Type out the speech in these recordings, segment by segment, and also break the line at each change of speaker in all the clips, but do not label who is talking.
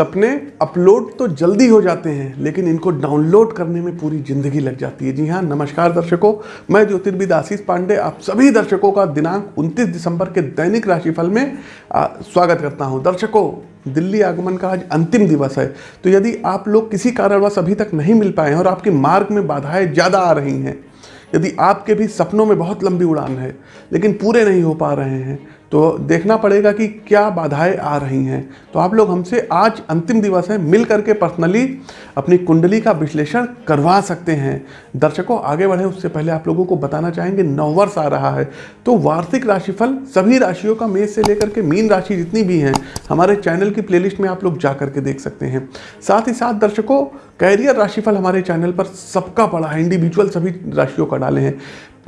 सपने अपलोड तो जल्दी हो जाते हैं लेकिन इनको डाउनलोड करने में पूरी ज़िंदगी लग जाती है। जी हाँ नमस्कार दर्शकों मैं ज्योतिर्विद आशीष पांडे आप सभी दर्शकों का दिनांक 29 दिसंबर के दैनिक राशिफल में आ, स्वागत करता हूँ। दर्शकों दिल्ली आगमन का आज अंतिम दिवस है तो यदि आप लोग किसी कारणवश अभी तक नहीं मिल पाए हैं और आपके मार्ग में बाधाएँ ज़्यादा आ रही हैं यदि आपके भी सपनों में बहुत लंबी उड़ान है लेकिन पूरे नहीं हो पा रहे हैं तो देखना पड़ेगा कि क्या बाधाएँ आ रही हैं। तो आप लोग हमसे आज अंतिम दिवस है, मिल करके पर्सनली अपनी कुंडली का विश्लेषण करवा सकते हैं। दर्शकों, आगे बढ़े, उससे पहले आप लोगों को बताना चाहेंगे नववर्ष आ रहा है। तो वार्षिक राशिफल सभी राशियों का मेष से लेकर के मीन राशि जितनी भी हैं, हमारे चैनल की प्लेलिस्ट में आप लोग जा करके देख सकते हैं। साथ ही साथ दर्शकों कैरियर राशिफल हमारे चैनल पर सबका पड़ा है इंडिविजुअल सभी राशियों का डाले हैं।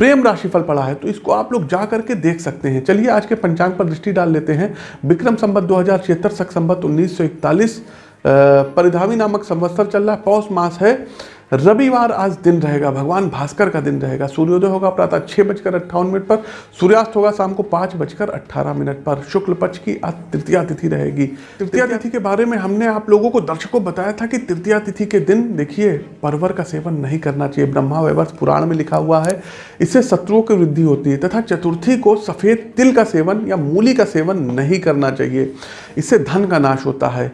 प्रेम राशिफल पड़ा है तो इसको आप लोग जा करके देख सकते हैं। चलिए, आज के पंचांग पर दृष्टि डाल लेते हैं। विक्रम संबत दो हज़ार छिहत्तर, सख संबत उन्नीस सौ इकतालीस परिधावी नामक संवत्सर चल रहा है। पौष मास है रविवार आज दिन रहेगा भगवान भास्कर का दिन रहेगा। सूर्योदय होगा प्रातः छः बजकर अट्ठावन मिनट पर सूर्यास्त होगा शाम को पाँच बजकर अट्ठारह मिनट पर। शुक्ल पक्ष की आज तृतीया तिथि रहेगी। तृतीया तिथि के बारे में हमने आप लोगों को दर्शकों बताया था कि तृतीया तिथि के दिन देखिए परवर का सेवन नहीं करना चाहिए। ब्रह्मा वैवर्ष पुराण में लिखा हुआ है इससे शत्रुओं की वृद्धि होती है तथा चतुर्थी को सफ़ेद तिल का सेवन या मूली का सेवन नहीं करना चाहिए। इससे धन का नाश होता है।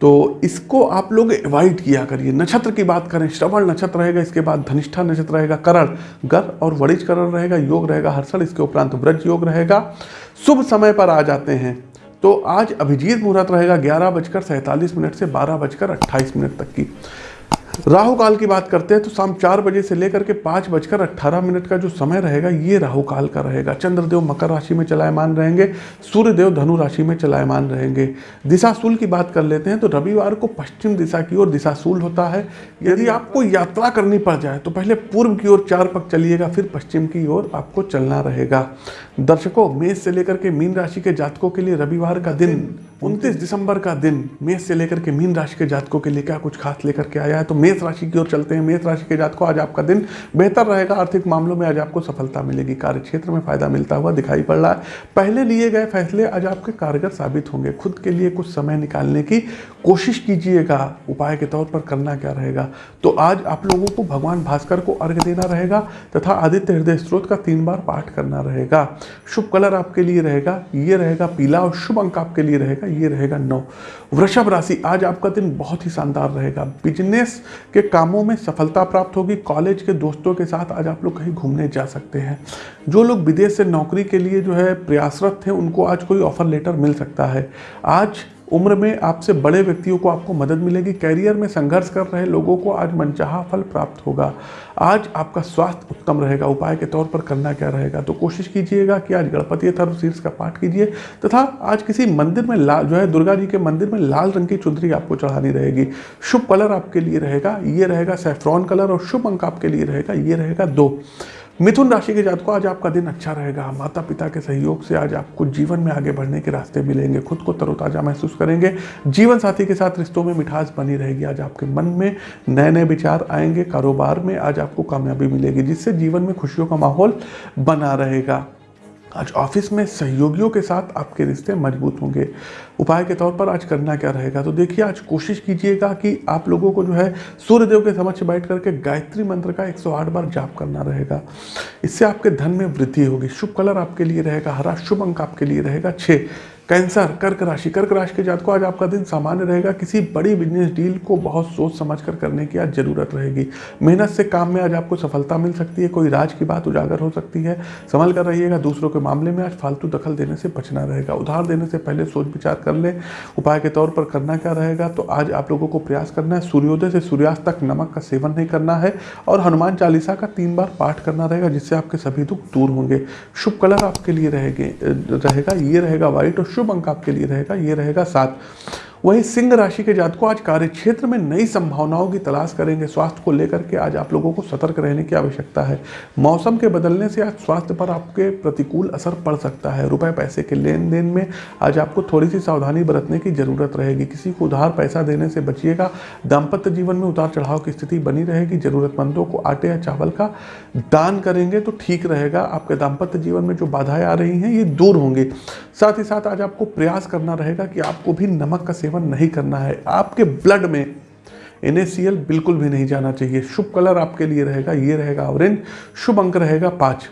तो इसको आप लोग अवॉइड किया करिए। नक्षत्र की बात करें, श्रवण नक्षत्र रहेगा, इसके बाद धनिष्ठा नक्षत्र रहेगा, करण। गर और वरिज करण रहेगा, योग रहेगा, हर्षण, इसके उपरांत व्रज योग रहेगा। शुभ समय पर आ जाते हैं। तो आज अभिजीत मुहूर्त रहेगा ग्यारह बजकर सैंतालीस मिनट से बारह बजकर अट्ठाईस मिनट तक की। राहु काल की बात करते हैं तो शाम चार बजे से लेकर के पाँच बजकर अट्ठारह मिनट का जो समय रहेगा, ये राहु काल का रहेगा। चंद्रदेव मकर राशि में चलायमान रहेंगे, सूर्यदेव धनु राशि में चलायमान रहेंगे। दिशाशूल की बात कर लेते हैं तो रविवार को पश्चिम दिशा की ओर दिशाशूल होता है। यदि आपको यात्रा करनी पड़ जाए तो पहले पूर्व की ओर चार पक चलिएगा, फिर पश्चिम की ओर आपको चलना रहेगा। दर्शकों, मेष से लेकर के मीन राशि के जातकों के लिए रविवार का दिन 29 दिसंबर का दिन, मेष से लेकर के मीन राशि के जातकों के लिए क्या कुछ खास लेकर के आया है? तो मेष राशि की ओर चलते हैं। मेष राशि के जातकों, आज आपका दिन बेहतर रहेगा। आर्थिक मामलों में आज आपको सफलता मिलेगी। कार्य क्षेत्र में फ़ायदा मिलता हुआ दिखाई पड़ रहा है। पहले लिए गए फैसले आज आपके कारगर साबित होंगे। खुद के लिए कुछ समय निकालने की कोशिश कीजिएगा। उपाय के तौर पर करना क्या रहेगा? तो आज आप लोगों को भगवान भास्कर को अर्घ देना रहेगा तथा आदित्य हृदय स्त्रोत का तीन बार पाठ करना रहेगा। शुभ कलर आपके लिए रहेगा। ये रहेगा पीला और शुभ अंक आपके लिए रहेगा। ये रहेगा नौ। वृषभ राशि आज आपका दिन बहुत ही शानदार रहेगा। बिज़नेस के कामों में सफलता प्राप्त होगी, कॉलेज के दोस्तों के साथ आज आप लोग कहीं घूमने जा सकते हैं। जो लोग विदेश से नौकरी के लिए जो है प्रयासरत थे, उनको आज कोई ऑफ़र लेटर मिल सकता है। आज उम्र में आपसे बड़े व्यक्तियों को आपको मदद मिलेगी कैरियर में संघर्ष कर रहे लोगों को आज मनचाहा फल प्राप्त होगा। आज आपका स्वास्थ्य उत्तम रहेगा, उपाय के तौर पर करना क्या रहेगा? तो कोशिश कीजिएगा कि आज गणपति अथर्व शीर्ष का पाठ कीजिए, तथा आज किसी मंदिर में लाल जो है, दुर्गा जी के मंदिर में लाल रंग की चुंदरी आपको चढ़ानी रहेगी। शुभ कलर आपके लिए रहेगा, ये रहेगा सेफ्रॉन कलर, और शुभ अंक आपके लिए रहेगा, ये रहेगा दो। मिथुन राशि के जातकों, आज आपका दिन अच्छा रहेगा। माता पिता के सहयोग से आज आपको जीवन में आगे बढ़ने के रास्ते मिलेंगे। खुद को तरोताजा महसूस करेंगे। जीवन साथी के साथ रिश्तों में मिठास बनी रहेगी। आज आपके मन में नए नए विचार आएँगे। कारोबार में आज आपको कामयाबी मिलेगी, जिससे जीवन में खुशियों का माहौल बना रहेगा। आज ऑफ़िस में सहयोगियों के साथ आपके रिश्ते मज़बूत होंगे। उपाय के तौर पर आज करना क्या रहेगा? तो देखिए, आज कोशिश कीजिएगा कि आप लोगों को जो है सूर्यदेव के समक्ष बैठ करके गायत्री मंत्र का 108 बार जाप करना रहेगा। इससे आपके धन में वृद्धि होगी। शुभ कलर आपके लिए रहेगा, हरा शुभ अंक आपके लिए रहेगा। छः कैंसर, कर्क राशि। कर्क राशि के जात को आज आपका दिन सामान्य रहेगा। किसी बड़ी बिज़नेस डील को बहुत सोच समझ कर करने की आज ज़रूरत रहेगी। मेहनत से काम में आज आपको सफलता मिल सकती है। कोई राज की बात उजागर हो सकती है। संभल कर रहिएगा दूसरों के मामले में। आज फालतू दखल देने से बचना रहेगा। उधार देने से पहले सोच विचार कर लें। उपाय के तौर पर करना क्या रहेगा? तो आज आप लोगों को प्रयास करना है। सूर्योदय से सूर्यास्त तक नमक का सेवन नहीं करना है और हनुमान चालीसा का तीन बार पाठ करना रहेगा, जिससे आपके सभी दुख दूर होंगे। शुभ कलर आपके लिए रहेंगे, रहेगा, ये रहेगा व्हाइट और शुभ अंक आपके लिए रहेगा, ये रहेगा सात। वहीं सिंह राशि के जातकों आज कार्य क्षेत्र में नई संभावनाओं की तलाश करेंगे। स्वास्थ्य को लेकर के आज आप लोगों को सतर्क रहने की आवश्यकता है। मौसम के बदलने से आज स्वास्थ्य पर आपके प्रतिकूल असर पड़ सकता है। रुपए, पैसे के लेन देन में आज आपको थोड़ी सी सावधानी बरतने की ज़रूरत रहेगी। किसी को उधार, पैसा देने से बचिएगा। दाम्पत्य जीवन में उतार चढ़ाव की स्थिति बनी रहेगी। जरूरतमंदों को आटे या चावल का दान करेंगे तो ठीक रहेगा। आपके दाम्पत्य जीवन में जो बाधाएँ आ रही हैं, ये दूर होंगी। साथ ही साथ आज आपको प्रयास करना रहेगा कि आपको भी नमक का सेवन नहीं करना है। आपके ब्लड में एन बिल्कुल भी नहीं जाना चाहिए। शुभ कलर आपके लिए रहेगा, ये रहेगा ऑरेंज, शुभ अंक रहेगा पाँच।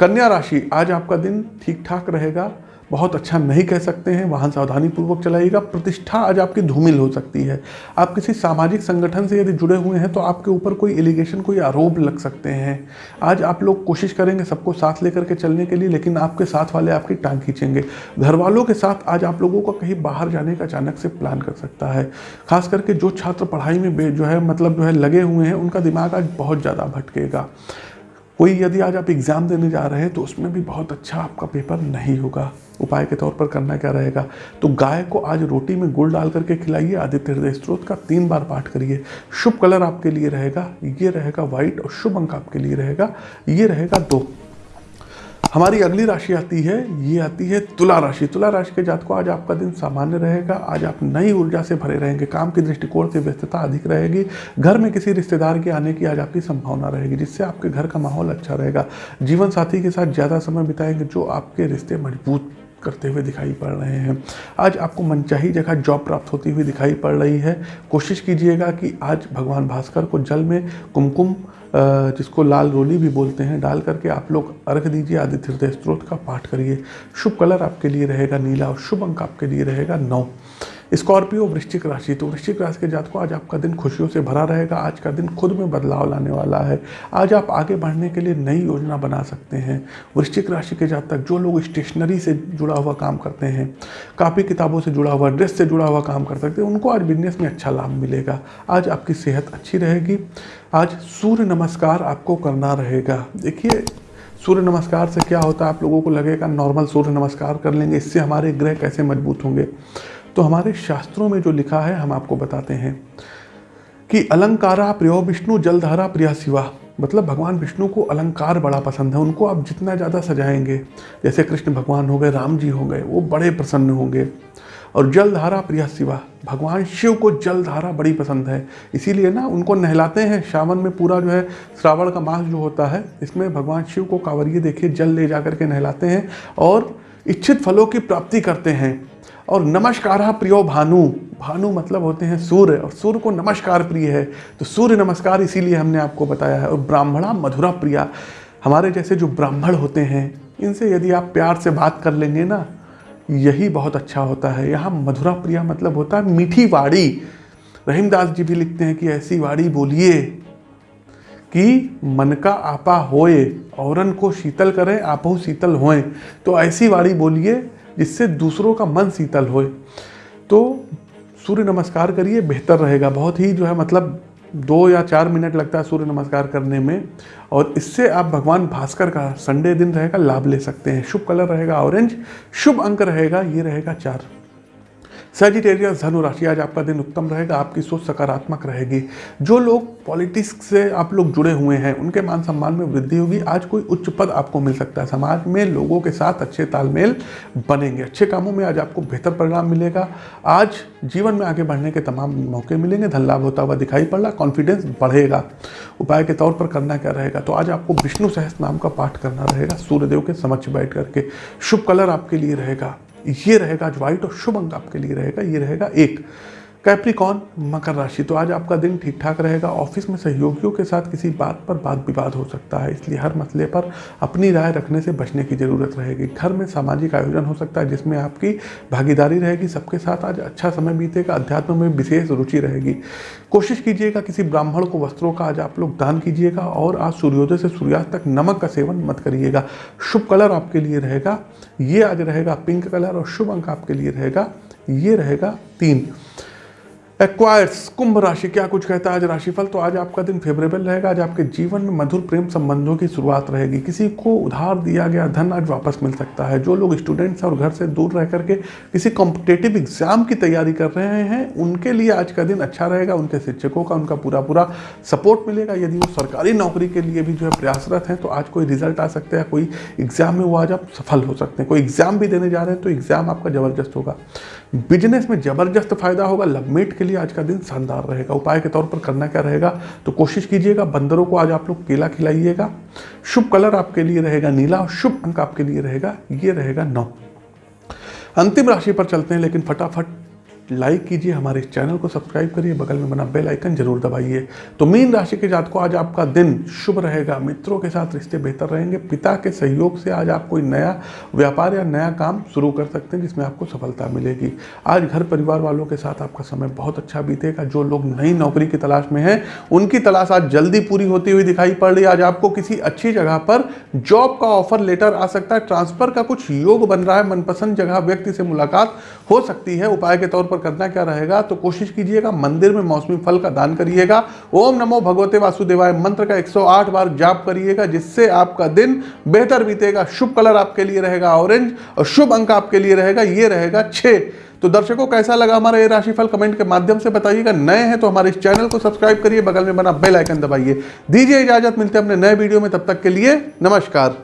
कन्या राशि, आज आपका दिन ठीक ठाक रहेगा। बहुत अच्छा नहीं कह सकते हैं, वाहन सावधानी पूर्वक चलाइएगा, प्रतिष्ठा आज आपकी धूमिल हो सकती है। आप किसी सामाजिक संगठन से यदि जुड़े हुए हैं तो आपके ऊपर कोई एलिगेशन, कोई आरोप लग सकते हैं। आज आप लोग कोशिश करेंगे सबको साथ लेकर के चलने के लिए, लेकिन आपके साथ वाले आपकी टांग खींचेंगे। घर वालों के साथ आज आप लोगों का कहीं बाहर जाने का अचानक से प्लान कर सकता है। खास करके जो छात्र पढ़ाई में जो है मतलब जो है, लगे हुए हैं, उनका दिमाग आज बहुत ज़्यादा भटकेगा। कोई यदि आज आप एग्ज़ाम देने जा रहे हैं तो उसमें भी बहुत अच्छा आपका पेपर नहीं होगा। उपाय के तौर पर करना क्या रहेगा? तो गाय को आज रोटी में गुड़ डाल करके खिलाइए, आदित्य हृदय स्त्रोत का तीन बार पाठ करिए। शुभ कलर आपके लिए रहेगा, ये रहेगा व्हाइट और शुभ अंक आपके लिए रहेगा, ये रहेगा दो। हमारी अगली राशि आती है, ये आती है तुला राशि। तुला राशि के जात को आज आपका दिन सामान्य रहेगा। आज आप नई ऊर्जा से भरे रहेंगे। काम के दृष्टिकोण से व्यस्तता अधिक रहेगी। घर में किसी रिश्तेदार के आने की आज आपकी संभावना रहेगी, जिससे आपके घर का माहौल अच्छा रहेगा। जीवन साथी के साथ ज़्यादा समय बिताएँगे, जो आपके रिश्ते मज़बूत करते हुए दिखाई पड़ रहे हैं। आज आपको मनचाही जगह जॉब प्राप्त होती हुई दिखाई पड़ रही है। कोशिश कीजिएगा कि आज भगवान भास्कर को जल में कुमकुम जिसको लाल रोली भी बोलते हैं, डाल करके आप लोग अर्घ दीजिए आदित्य हृदय स्त्रोत का पाठ करिए। शुभ कलर आपके लिए रहेगा नीला और शुभ अंक आपके लिए रहेगा नौ। स्कॉर्पियो वृश्चिक राशि तो वृश्चिक राशि के जात को आज आपका दिन खुशियों से भरा रहेगा, आज का दिन खुद में बदलाव लाने वाला है। आज आप आगे बढ़ने के लिए नई योजना बना सकते हैं। वृश्चिक राशि के जात तक जो लोग स्टेशनरी से जुड़ा हुआ काम करते हैं, कापी किताबों से जुड़ा हुआ, ड्रेस से जुड़ा हुआ काम कर सकते हैं उनको आज बिज़नेस में अच्छा लाभ मिलेगा। आज आपकी सेहत अच्छी रहेगी। आज सूर्य नमस्कार आपको करना रहेगा। देखिए, सूर्य नमस्कार से क्या होता है, आप लोगों को लगेगा, नॉर्मल सूर्य नमस्कार कर लेंगे, इससे हमारे ग्रह कैसे मज़बूत होंगे? तो हमारे शास्त्रों में जो लिखा है, हम आपको बताते हैं कि अलंकारा प्रियो विष्णु, जलधारा प्रिया शिवा। मतलब भगवान विष्णु को अलंकार बड़ा पसंद है, उनको आप जितना ज़्यादा सजाएँगे, जैसे कृष्ण भगवान हो गए, राम जी हो गए, वो बड़े प्रसन्न होंगे। और जलधारा प्रिया शिवा, भगवान शिव को जलधारा बड़ी पसंद है। इसीलिए ना, उनको नहलाते हैं, श्रावण में पूरा जो है, श्रावण का मास जो होता है, इसमें भगवान शिव को कांवरिए देखिए जल ले जा करके नहलाते हैं और इच्छित फलों की प्राप्ति करते हैं। और नमस्कार प्रियो भानु। भानु मतलब होते हैं सूर्य, और सूर्य को नमस्कार प्रिय है। तो सूर्य नमस्कार इसीलिए हमने आपको बताया है, और ब्राह्मणा मधुरा प्रिया। हमारे जैसे जो ब्राह्मण होते हैं, इनसे यदि आप प्यार से बात कर लेंगे ना, यही बहुत अच्छा होता है। यहाँ मधुरा प्रिया मतलब होता है मीठी वाड़ी रहीमदास जी भी लिखते हैं कि ऐसी वाड़ी बोलिए कि मन का आपा होए, औरन को शीतल करें, आपो शीतल होए। तो ऐसी वाड़ी बोलिए जिससे दूसरों का मन शीतल होए। तो सूर्य नमस्कार करिए, बेहतर रहेगा। बहुत ही जो है मतलब दो या चार मिनट लगता है सूर्य नमस्कार करने में। और इससे आप भगवान भास्कर का संडे दिन रहेगा, लाभ ले सकते हैं। शुभ कलर रहेगा, ऑरेंज। शुभ अंक रहेगा, ये रहेगा चार। सजिटेरियस धनु राशि आज आपका दिन उत्तम रहेगा, आपकी सोच सकारात्मक रहेगी। जो लोग पॉलिटिक्स से आप लोग जुड़े हुए हैं, उनके मान सम्मान में वृद्धि होगी। आज कोई उच्च पद आपको मिल सकता है। समाज में लोगों के साथ अच्छे तालमेल बनेंगे। अच्छे कामों में आज आपको बेहतर परिणाम मिलेगा। आज जीवन में आगे बढ़ने के तमाम मौके मिलेंगे। धन लाभ होता हुआ दिखाई पड़ रहा कॉन्फिडेंस बढ़ेगा। उपाय के तौर पर करना क्या रहेगा? तो आज आपको विष्णु सहस्त्र नाम का पाठ करना रहेगा। सूर्यदेव के समक्ष बैठ करके शुभ कलर आपके लिए रहेगा। ये रहेगा आज व्हाइट और शुभ अंक आपके लिए रहेगा ये रहेगा एक। कैप्रिकॉन मकर राशि। तो आज आपका दिन ठीक ठाक रहेगा। ऑफ़िस में सहयोगियों के साथ किसी बात पर बात विवाद हो सकता है, इसलिए हर मसले पर अपनी राय रखने से बचने की ज़रूरत रहेगी। घर में सामाजिक आयोजन हो सकता है, जिसमें आपकी भागीदारी रहेगी। सबके साथ आज अच्छा समय बीतेगा, अध्यात्म में विशेष रुचि रहेगी। कोशिश कीजिएगा किसी ब्राह्मण को वस्त्रों का आज आप लोग दान कीजिएगा और आज सूर्योदय से सूर्यास्त तक नमक का सेवन मत करिएगा। शुभ कलर आपके लिए रहेगा, ये आज रहेगा पिंक कलर और शुभ अंक आपके लिए रहेगा, ये रहेगा तीन। एक्वायर्स कुंभ राशि क्या कुछ कहता है आज राशिफल? तो आज आपका दिन फेवरेबल रहेगा। आज आपके जीवन में मधुर प्रेम संबंधों की शुरुआत रहेगी। किसी को उधार दिया गया धन आज वापस मिल सकता है। जो लोग स्टूडेंट्स हैं और घर से दूर रह करके किसी कॉम्पिटेटिव एग्ज़ाम की तैयारी कर रहे हैं, उनके लिए आज का दिन अच्छा रहेगा। उनके शिक्षकों का, उनका पूरा पूरा सपोर्ट मिलेगा। यदि वो सरकारी नौकरी के लिए भी जो है प्रयासरत हैं तो आज कोई रिज़ल्ट आ सकता है। कोई एग्ज़ाम में वो आज आप सफल हो सकते हैं। कोई एग्ज़ाम भी देने जा रहे हैं तो एग्ज़ाम आपका ज़बरदस्त होगा। बिज़नेस में ज़बरदस्त फ़ायदा होगा। लवमेट के लिए आज का दिन शानदार रहेगा। उपाय के तौर पर करना क्या रहेगा? तो कोशिश कीजिएगा, बंदरों को आज आप लोग केला खिलाइएगा। शुभ कलर आपके लिए रहेगा नीला और शुभ अंक आपके लिए रहेगा, ये रहेगा नौ। अंतिम राशि पर चलते हैं, लेकिन फटाफट लाइक कीजिए हमारे चैनल को सब्सक्राइब करिए, बगल में बना बेल आइकन ज़रूर दबाइए। तो मीन राशि के जात को आज आपका दिन शुभ रहेगा। मित्रों के साथ रिश्ते बेहतर रहेंगे। पिता के सहयोग से आज आप कोई नया व्यापार या नया काम शुरू कर सकते हैं, जिसमें आपको सफलता मिलेगी। आज घर परिवार वालों के साथ आपका समय बहुत अच्छा बीतेगा। जो लोग नई नौकरी की तलाश में हैं, उनकी तलाश आज जल्दी पूरी होती हुई दिखाई पड़ रही आज आपको किसी अच्छी जगह पर जॉब का ऑफ़र लेटर आ सकता है। ट्रांसफ़र का कुछ योग बन रहा है। मनपसंद जगह व्यक्ति से मुलाकात हो सकती है। उपाय के तौर पर करना क्या रहेगा तो कोशिश कीजिएगा, मंदिर में मौसमी फल का दान करिएगा। ओम नमो भगवते वासुदेवाय मंत्र का 108 बार जाप करिएगा, जिससे आपका दिन बेहतर बीतेगा। शुभ कलर आपके लिए रहेगा, ऑरेंज, और शुभ अंक आपके लिए रहेगा, ये रहेगा छः। तो दर्शकों, कैसा लगा हमारा ये राशिफल? कमेंट के माध्यम से बताइएगा। नए हैं तो हमारे इस चैनल को सब्सक्राइब करिए, बगल में बना बेल आइकन दबाइए। दीजिए इजाज़त, मिलते हैं अपने नए वीडियो में, तब तक के लिए नमस्कार।